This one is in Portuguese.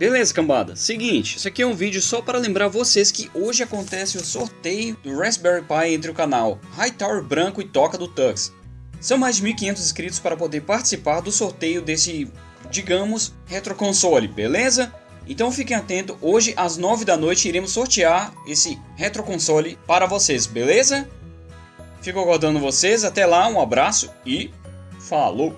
Beleza, cambada? Seguinte, isso aqui é um vídeo só para lembrar vocês que hoje acontece o sorteio do Raspberry Pi entre o canal Hightower Branco e Toca do Tux. São mais de 1.500 inscritos para poder participar do sorteio desse, digamos, retroconsole, beleza? Então fiquem atentos, hoje às 9 da noite iremos sortear esse retroconsole para vocês, beleza? Fico aguardando vocês, até lá, um abraço e falou!